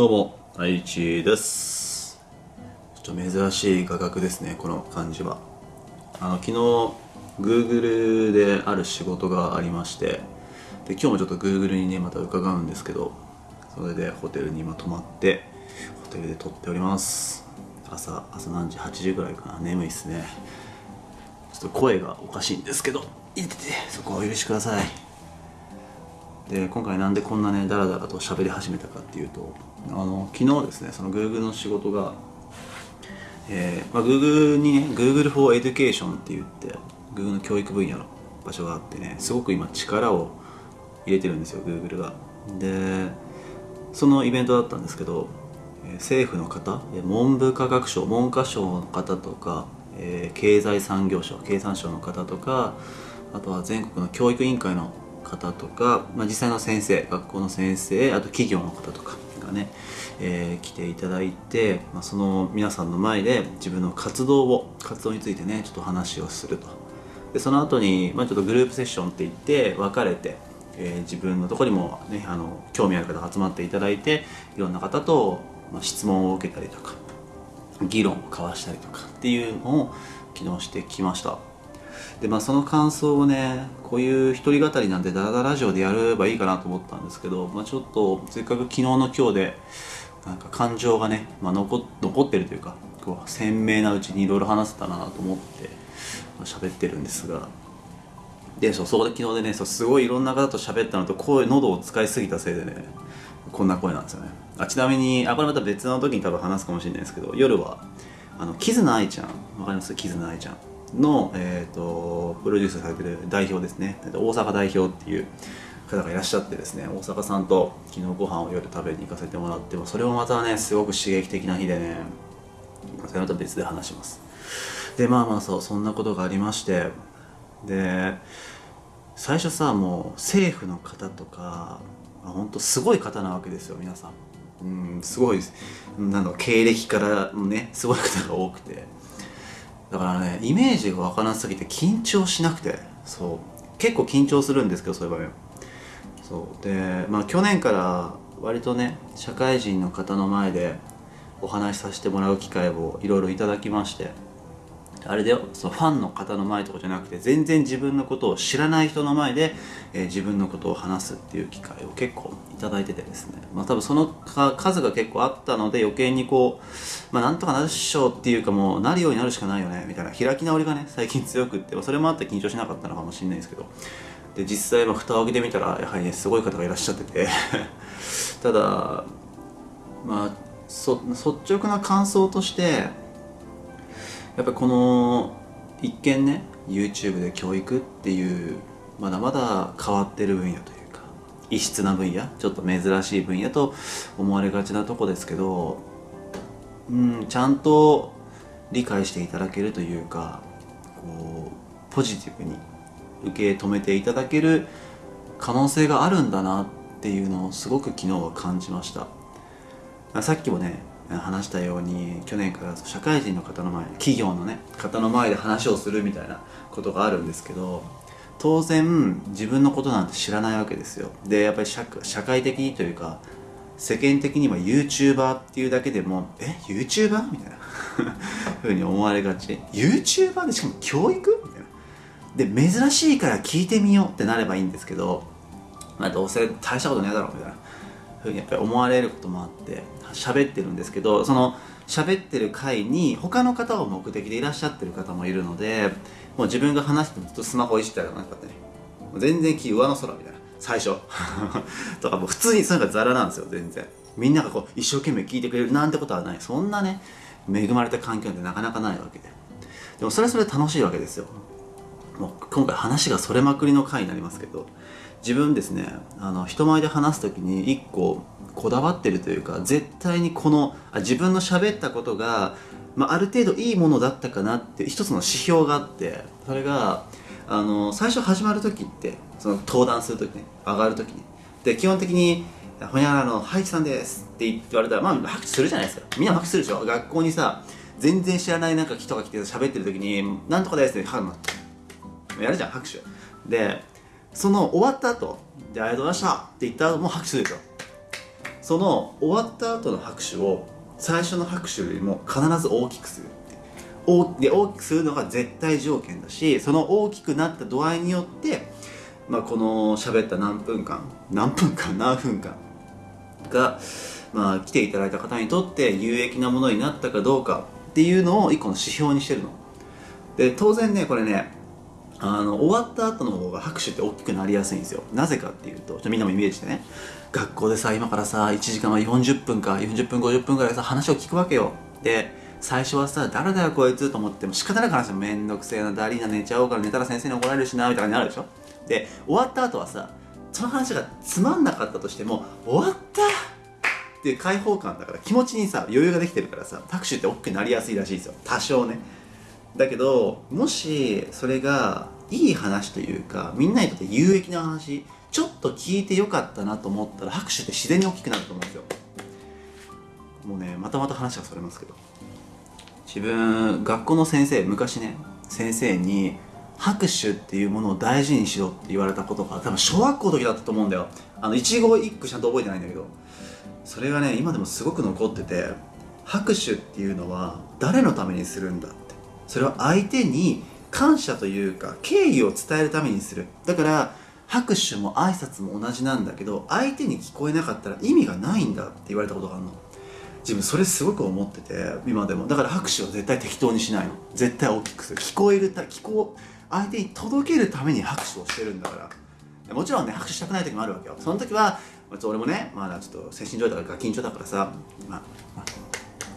どうも、愛知です。ちょっと珍しい画角ですね、この感じは。あの、昨日、Google である仕事がありまして、で、今日もちょっと Google にね、また伺うんですけど、それでホテルに今泊まって、ホテルで撮っております。朝、朝何時 ?8 時ぐらいかな？眠いっすね。ちょっと声がおかしいんですけど、いてて、そこはお許しください。で今回なんでこんなねダラダラと喋り始めたかっていうとあの昨日ですねその Google の仕事が、えーまあ、Google にね Google for Education って言って Google の教育分野の場所があってねすごく今力を入れてるんですよ Google が。でそのイベントだったんですけど政府の方文部科学省文科省の方とか、えー経済産業省経産省の方とかあとは全国の教育委員会の方とか、まあ、実際の先生学校の先生あと企業の方とかがね、えー来ていただいて、まあ、その皆さんの前で自分の活動を活動についてねちょっと話をすると。でその後に、まあ、ちょっとグループセッションって言って分かれて、えー自分のとこにも、ね、あの興味ある方集まっていただいていろんな方と、まあ、質問を受けたりとか議論を交わしたりとかっていうのを昨日してきました。でまあその感想をねこういう一人語りなんてダラダララジオでやればいいかなと思ったんですけど、まあ、ちょっとせっかく昨日の今日でなんか感情がね、まあ、残残ってるというかこう鮮明なうちにいろいろ話せたなと思ってまあ喋ってるんですが。でそうそこで昨日でねそうすごいいろんな方と喋ったのと声喉を使いすぎたせいでねこんな声なんですよね。あちなみにあこれまた別の時に多分話すかもしれないですけど夜はあのキズナアイちゃん。わかります？キズナアイちゃん。の、えー、とプロデュースされてる代表ですね。大阪代表っていう方がいらっしゃってですね大阪さんと昨日ご飯を夜食べに行かせてもらってそれもまたねすごく刺激的な日でねそれまた別で話します。でまあまあそうそんなことがありましてで最初さもう政府の方とか本当すごい方なわけですよ皆さん。うんすごいなんだろう経歴からねすごい方が多くて。だからねイメージがわからなすぎて緊張しなくて。そう。結構緊張するんですけどそういう場面。そう。でまあ去年から割とね社会人の方の前でお話しさせてもらう機会をいろいろいただきまして。あれでそのファンの方の前とかじゃなくて全然自分のことを知らない人の前で、えー自分のことを話すっていう機会を結構いただいててですね。まあ多分その数が結構あったので余計にこうまあなんとかなるっしょっていうかもうなるようになるしかないよねみたいな。開き直りがね最近強くってまあそれもあって緊張しなかったのかもしれないですけど。で実際まあ蓋を開けてみたらやはりねすごい方がいらっしゃってて。ただまあ率直な感想としてやっぱりこの一見ね YouTube で教育っていうまだまだ変わってる分野というか異質な分野ちょっと珍しい分野と思われがちなとこですけどうんちゃんと理解していただけるというかこうポジティブに受け止めていただける可能性があるんだなっていうのをすごく昨日は感じました。さっきもね話したように去年から社会人の方の前企業のね方の前で話をするみたいなことがあるんですけど当然自分のことなんて知らないわけですよ。でやっぱり社会的にというか世間的には YouTuber っていうだけでもえ YouTuber? みたいな。ふうに思われがち。YouTuber でしかも教育？みたいな。で珍しいから聞いてみようってなればいいんですけどまあどうせ大したことねえだろうみたいな。ふうにやっぱり思われることもあって喋ってるんですけどその喋ってる回に他の方を目的でいらっしゃってる方もいるのでもう自分が話してもずっとスマホいじったりとかなんかね全然気上の空みたいな。最初。とかもう普通にそういうのがザラなんですよ全然。みんながこう一生懸命聞いてくれるなんてことはない。そんなね恵まれた環境ってなかなかないわけで。でもそれはそれで楽しいわけですよ。もう今回話がそれまくりの回になりますけど自分ですねあの人前で話す時に一個こだわってるというか絶対にこのあ自分の喋ったことが、まあ、ある程度いいものだったかなって一つの指標があってそれがあの最初始まる時ってその登壇する時ね上がる時にで基本的に「ほにゃらのハイチさんです」って言われたらまあ拍手するじゃないですか。みんな拍手するでしょ。学校にさ全然知らないなんか人が来て喋ってる時に「なんとかです」ってやるじゃん拍手。でその終わった後で「ありがとうございました」って言った後も拍手するでしょ。その終わった後の拍手を最初の拍手よりも必ず大きくする大で大きくするのが絶対条件だしその大きくなった度合いによって、まあ、この喋った何分間何分間何分間が、まあ、来ていただいた方にとって有益なものになったかどうかっていうのを一個の指標にしてるの。で当然ねこれねあの終わった後の方が拍手って大きくなりやすいんですよ。なぜかっていうとちょっとみんなもイメージしてね。学校でさ今からさ1時間は40分か40分50分ぐらいさ話を聞くわけよ。で最初はさ誰だよこいつと思っても仕方なく話してめんどくせえなダリーナ寝ちゃおうから寝たら先生に怒られるしなみたいな感じになるでしょ。で終わった後はさその話がつまんなかったとしても終わったっていう開放感だから気持ちにさ余裕ができてるからさ拍手って大きくなりやすいらしいですよ。多少ね。だけどもしそれがいい話というかみんなにとって有益な話ちょっと聞いてよかったなと思ったら拍手って自然に大きくなると思うんですよ。もうねまたまた話がそれますけど。自分学校の先生昔ね先生に拍手っていうものを大事にしろって言われたことが多分小学校の時だったと思うんだよ。あの一語一句ちゃんと覚えてないんだけど。それがね今でもすごく残ってて拍手っていうのは誰のためにするんだっそれは相手に感謝というか敬意を伝えるためにする。だから拍手も挨拶も同じなんだけど相手に聞こえなかったら意味がないんだって言われたことがあるの。自分それすごく思ってて今でも。だから拍手は絶対適当にしないの。絶対大きくする。聞こえるた聞こう相手に届けるために拍手をしてるんだから。もちろんね拍手したくない時もあるわけよ。その時は俺もねまだちょっと精神状態が緊張だからさまあ、まあ、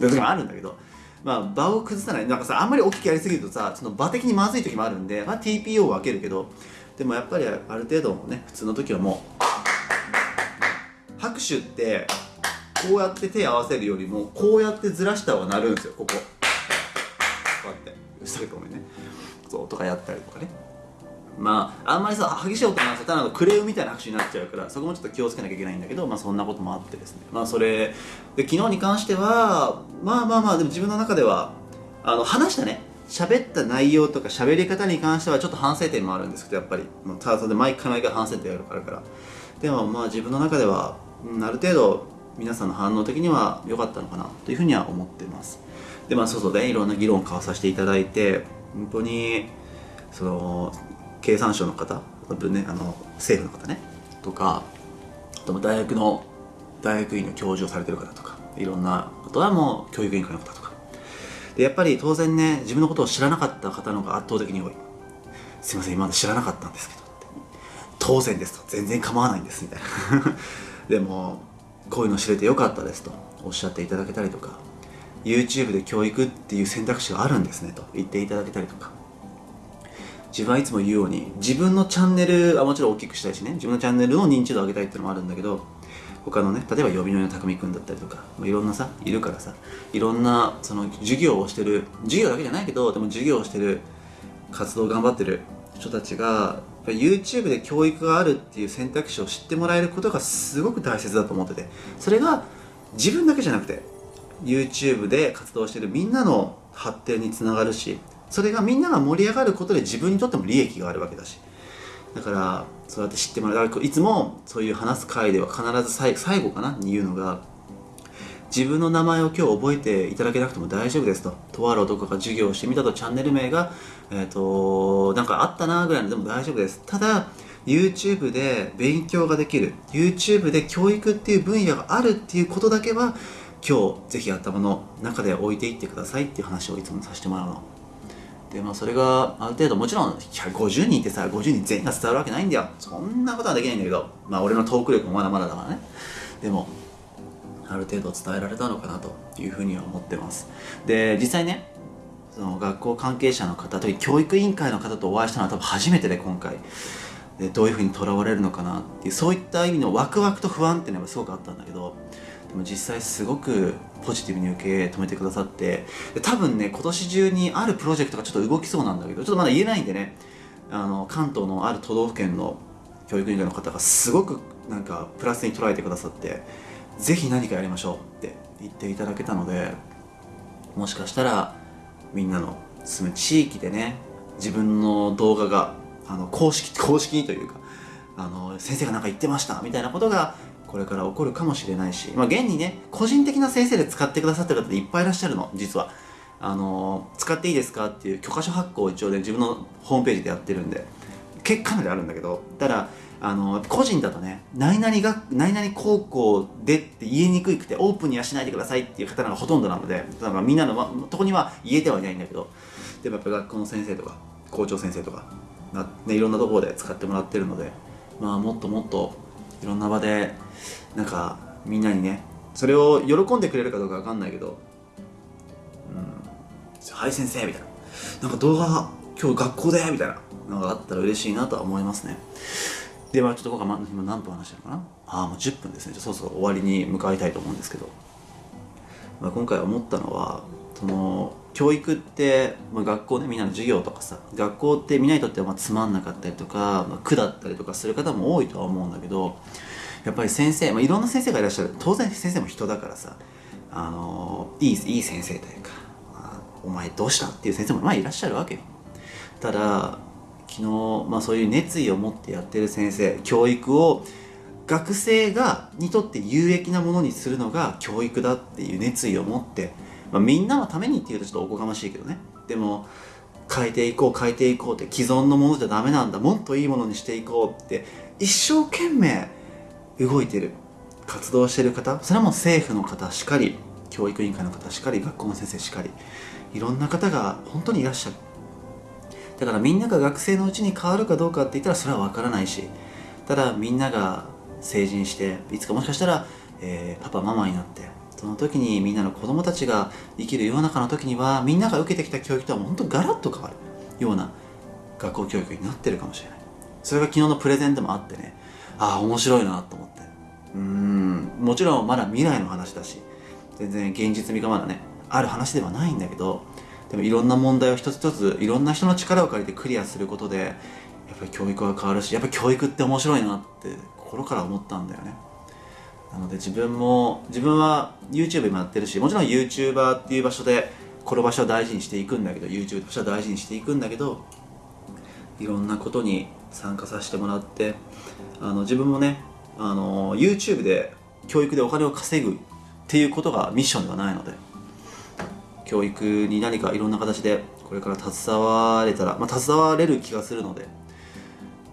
そういう時もあるんだけど。まあ場を崩さない。なんかさあんまり大きくやりすぎるとさその場的にまずい時もあるんで、まあ、TPO を分けるけどでもやっぱりある程度もね普通の時はもう拍手ってこうやって手合わせるよりもこうやってずらした方が鳴るんですよここ。こうやって。うるさいごめんね。そうとかやったりとかね。まああんまりさ激しい音になせたらクレームみたいな拍手になっちゃうからそこもちょっと気をつけなきゃいけないんだけどまあそんなこともあってですね。まあそれで昨日に関してはまあまあまあでも自分の中ではあの話したね。喋った内容とか喋り方に関してはちょっと反省点もあるんですけどやっぱり。もうただそれで毎回毎回反省点があるからでもまあ自分の中では、うん、ある程度皆さんの反応的には良かったのかなというふうには思ってます。でまあ外でいろんな議論を交わさせていただいて本当にその経産省の方、ね、あの政府の方ねとかあと大学の大学院の教授をされてる方とかいろんなあとはもう教育委員会の方とか。でやっぱり当然ね自分のことを知らなかった方の方が圧倒的に多い。すいません今まで知らなかったんですけど当然ですと。全然構わないんですみたいな。でもこういうの知れてよかったですと。おっしゃっていただけたりとか。YouTube で教育っていう選択肢があるんですねと。言っていただけたりとか。自分はいつも言うように自分のチャンネルはもちろん大きくしたいしね。自分のチャンネルの認知度を上げたいっていうのもあるんだけど他のね例えば呼びのの匠くんだったりとか、いろんなさいるからさいろんなその授業をしてる授業だけじゃないけどでも授業をしてる活動を頑張ってる人たちが YouTube で教育があるっていう選択肢を知ってもらえることがすごく大切だと思っててそれが自分だけじゃなくて YouTube で活動してるみんなの発展につながるしそれがみんなが盛り上がることで自分にとっても利益があるわけだしだからそうやって知ってもらう。いつもそういう話す回では必ず最最後かな？に言うのが自分の名前を今日覚えていただけなくても大丈夫ですと。とある男が授業をしてみたと。チャンネル名がえっ、ー、となんかあったなぐらいのでも大丈夫です。ただ YouTube で勉強ができる。YouTube で教育っていう分野があるっていうことだけは今日ぜひ頭の中で置いていってくださいっていう話をいつもさせてもらうの。でまあそれがある程度もちろん150人ってさ50人全員が伝わるわけないんだよ。そんなことはできないんだけどまあ俺のトーク力もまだまだだからね。でもある程度伝えられたのかなというふうには思ってます。で実際ねその学校関係者の方特に教育委員会の方とお会いしたのは多分初めてで今回。でどういうふうにとらわれるのかなっていうそういった意味のワクワクと不安っていうのがすごくあったんだけどでも実際すごくポジティブに受け止めてくださってで多分ね今年中にあるプロジェクトがちょっと動きそうなんだけどちょっとまだ言えないんでねあの関東のある都道府県の教育委員会の方がすごくなんかプラスに捉えてくださってぜひ何かやりましょうって言っていただけたのでもしかしたらみんなの住む地域でね自分の動画があの公式公式にというかあの先生が何か言ってましたみたいなことがこれから起こるかもしれないし、まあ、現にね個人的な先生で使ってくださってる方でいっぱいいらっしゃるの。実は。あの使っていいですかっていう許可書発行を一応ね自分のホームページでやってるんで。結かなりあるんだけど。ただあの個人だとね何々が何々高校でって言いにくくてオープンにはしないでくださいっていう方がほとんどなのでだからみんなのとこには言えてはいないんだけど。でもやっぱ学校の先生とか校長先生とか、ね、いろんなところで使ってもらってるのでまあもっともっといろんな場でなんかみんなにねそれを喜んでくれるかどうかわかんないけど「うんはい先生」みたいな「なんか動画今日学校で」みたいなのがあったら嬉しいなとは思いますね。でまあちょっと僕は今何分話してるかな？ああもう10分ですね。じゃそうそう終わりに向かいたいと思うんですけど、まあ、今回思ったのはその教育って、まあ、学校でみんなの授業とかさ学校ってみんなにとってはまあつまんなかったりとか、まあ、苦だったりとかする方も多いとは思うんだけどやっぱり先生、まあ、いろんな先生がいらっしゃる。当然先生も人だからさあのいいいい先生というか、まあお前どうしたっていう先生もまあいらっしゃるわけよ。ただ昨日、まあ、そういう熱意を持ってやってる先生教育を学生がにとって有益なものにするのが教育だっていう熱意を持って、まあ、みんなのためにっていうとちょっとおこがましいけどね。でも変えていこう変えていこうって既存のものじゃダメなんだ。もっといいものにしていこうって一生懸命動いてる。活動してる方それはもう政府の方しかり教育委員会の方しかり学校の先生しかりいろんな方が本当にいらっしゃる。だからみんなが学生のうちに変わるかどうかって言ったらそれは分からないしただみんなが成人していつかもしかしたら、えーパパママになってその時にみんなの子供たちが生きる世の中の時にはみんなが受けてきた教育とはもう本当ガラッと変わるような学校教育になってるかもしれない。それが昨日のプレゼンでもあってね。ああ面白いなと思って。うーん。もちろんまだ未来の話だし全然現実味がまだねある話ではないんだけどでもいろんな問題を一つ一ついろんな人の力を借りてクリアすることでやっぱり教育が変わるしやっぱ教育って面白いなって心から思ったんだよね。なので自分も自分は YouTube もやってるしもちろん YouTuber っていう場所でこの場所は大事にしていくんだけど YouTube の場所は大事にしていくんだけどいろんなことに参加させてもらってあの自分もねあの YouTube で教育でお金を稼ぐっていうことがミッションではないので教育に何かいろんな形でこれから携われたら、まあ、携われる気がするので、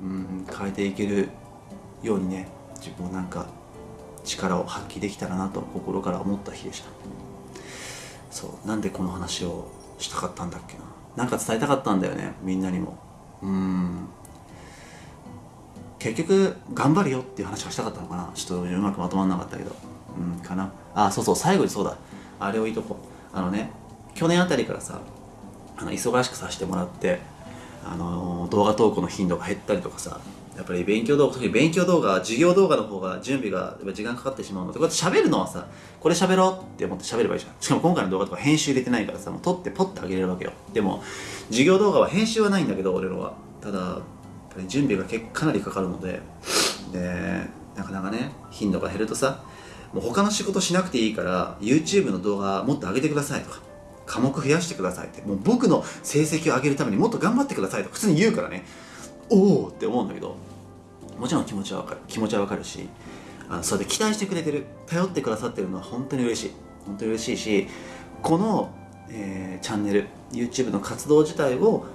うん、変えていけるようにね自分もなんか力を発揮できたらなと心から思った日でした。そうなんでこの話をしたかったんだっけな。なんか伝えたかったんだよねみんなにも。うん。結局頑張るよっていう話がしたかったのかな。ちょっとうまくまとまんなかったけど。うんかな。あそうそう最後にそうだ。あれを言いとこあのね去年あたりからさあの忙しくさせてもらってあの動画投稿の頻度が減ったりとかさやっぱり勉強動画特に勉強動画授業動画の方が準備がやっぱ時間かかってしまうのでこうやって喋るのはさこれ喋ろうって思って喋ればいいじゃんしかも今回の動画とか編集入れてないからさもう撮ってポッてあげれるわけよでも授業動画は編集はないんだけど俺のは。ただやっぱり準備が結かなりかかるのででなかなかね頻度が減るとさもう他の仕事しなくていいから YouTube の動画もっと上げてくださいとか科目増やしてくださいってもう僕の成績を上げるためにもっと頑張ってくださいとか普通に言うからね。おおって思うんだけどもちろん気持ちはわかる気持ちはわかるしあのそれで期待してくれてる頼ってくださってるのは本当に嬉しい。本当に嬉しいしこの、えーチャンネル YouTube の活動自体を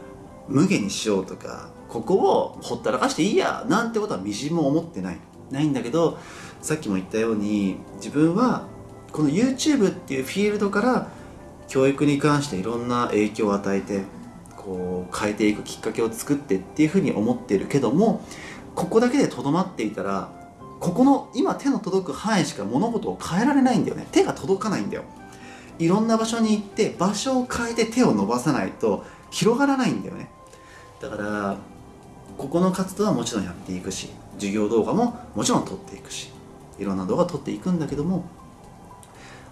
無限にしようとかここをほったらかしていいやなんてことはみじんも思ってない。ないんだけどさっきも言ったように自分はこの YouTube っていうフィールドから教育に関していろんな影響を与えてこう変えていくきっかけを作ってっていうふうに思ってるけどもここだけでとどまっていたらここの今手の届く範囲しか物事を変えられないんだよね。手が届かないんだよ。いろんな場所に行って場所を変えて手を伸ばさないと広がらないんだよね。だからここの活動はもちろんやっていくし授業動画ももちろん撮っていくしいろんな動画撮っていくんだけども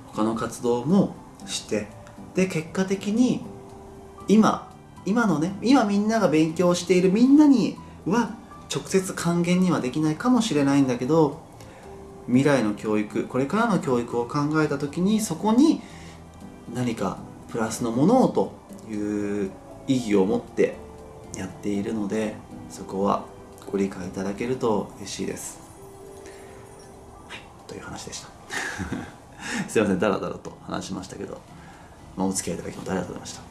他の活動もしてで結果的に今今のね今みんなが勉強しているみんなには直接還元にはできないかもしれないんだけど未来の教育これからの教育を考えた時にそこに何かプラスのものをという意義を持ってやっているのでそこはご理解いただけると嬉しいです、はいという話でした。すいませんダラダラと話しましたけど、まあ、お付き合いいただきありがとうございました。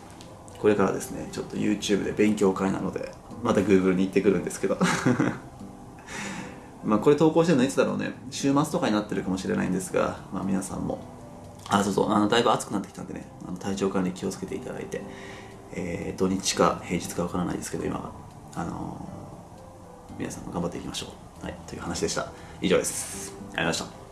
これからですねちょっと YouTube で勉強会なのでまた Google に行ってくるんですけど。まあこれ投稿してるのいつだろうね。週末とかになってるかもしれないんですが、まあ、皆さんも。あそうそう。あのだいぶ暑くなってきたんでね。あの体調管理気をつけていただいて、えー、土日か平日かわからないですけど今は。あのー、皆さんも頑張っていきましょう。はい。という話でした。以上です。ありがとうございました。